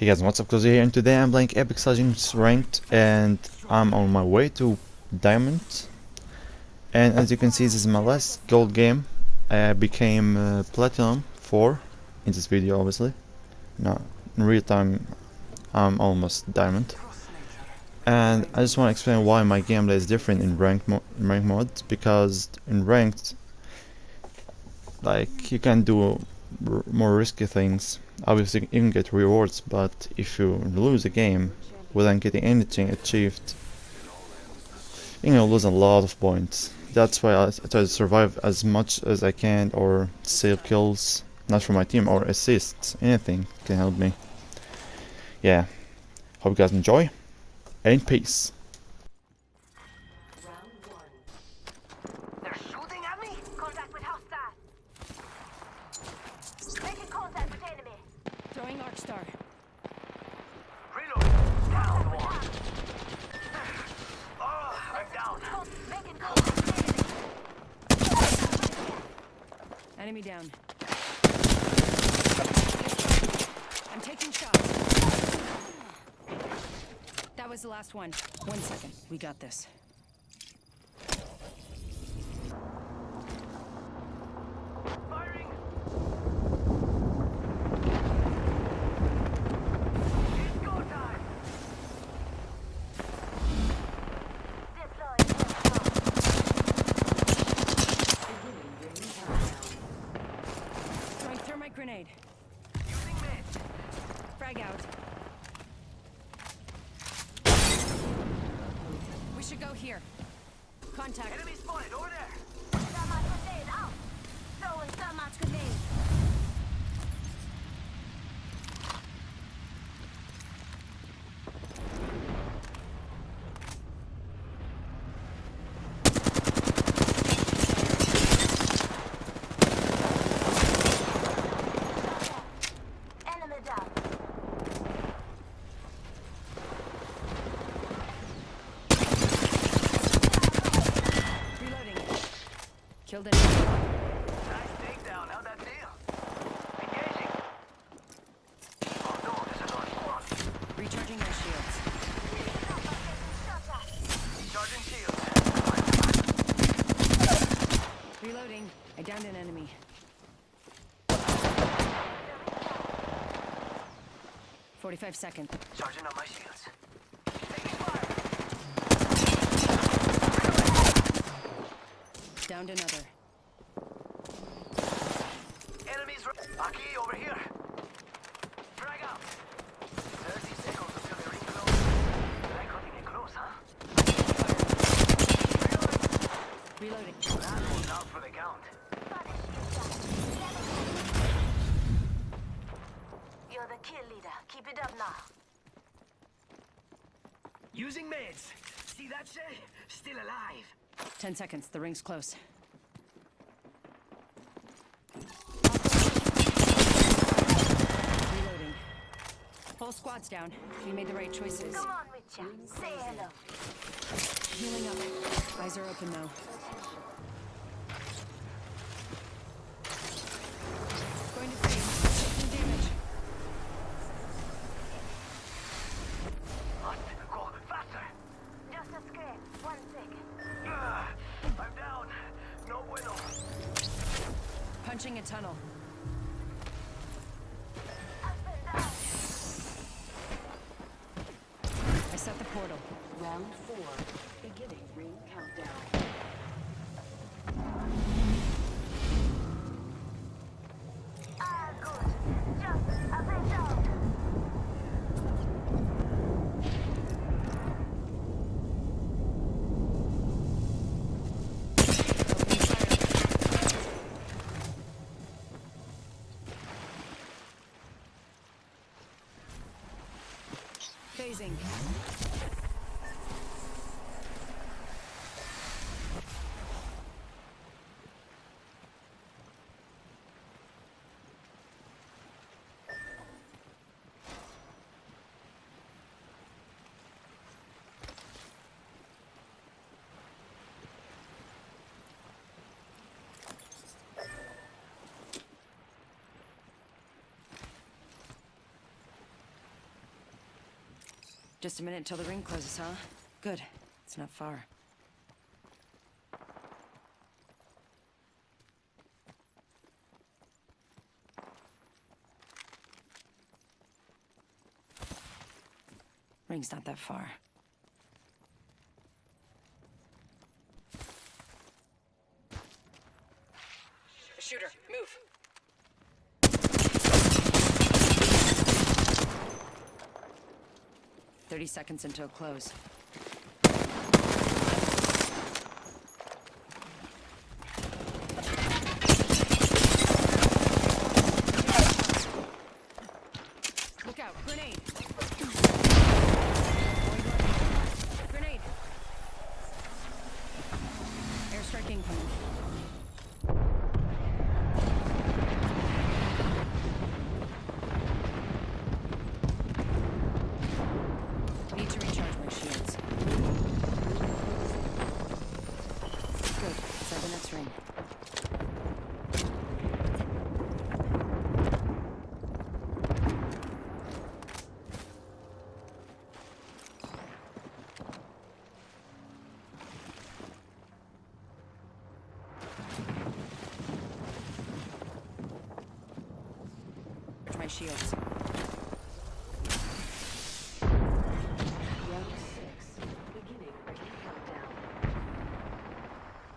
Hey guys, what's up? Cozy here and today I'm playing Apex Legends Ranked and I'm on my way to Diamond. And as you can see this is my last gold game. I became uh, Platinum 4 in this video obviously. No, in real time I'm almost Diamond. And I just want to explain why my gameplay is different in ranked, mo in ranked mode because in ranked like you can do more risky things obviously you can get rewards but if you lose a game without getting anything achieved you're gonna lose a lot of points. That's why I, I try to survive as much as I can or save kills not for my team or assists. Anything can help me. Yeah. Hope you guys enjoy and peace Arcstar. Reload. Down. Oh, I'm down. Enemy down. I'm taking shots. That was the last one. One second. We got this. grenade. Using mid. Frag out. We should go here. Contact. Enemy spotted over there. It. Nice takedown. How'd that feel? Engaging. Oh no, there's another squad. Recharging my shields. Charging shields. Reloading. I downed an enemy. Forty-five seconds. Charging on my shields. Downed another. Enemies Aki over here. Frag out. 30 seconds until they ring close. They're cutting it close, huh? Reloading. That one's out for the count. You're the kill leader. Keep it up now. Using meds. See that? Still alive. Ten seconds. The ring's close. Reloading. Whole squad's down. We made the right choices. Come on, Richard. Say hello. Healing up. Eyes are open though. A tunnel. I set the portal. Round four, beginning ring countdown. Phasing. Just a minute until the ring closes, huh? Good. It's not far. Ring's not that far. Shooter, move. Thirty seconds until close. Look out, grenade! Grenade! Airstrike incoming. Need to recharge my shields. Good. Inside the next ring. Recharge my shields.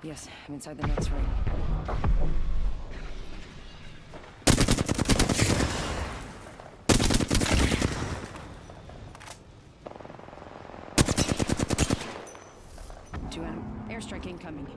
Yes, I'm inside the next ring. Two anim- airstrike incoming.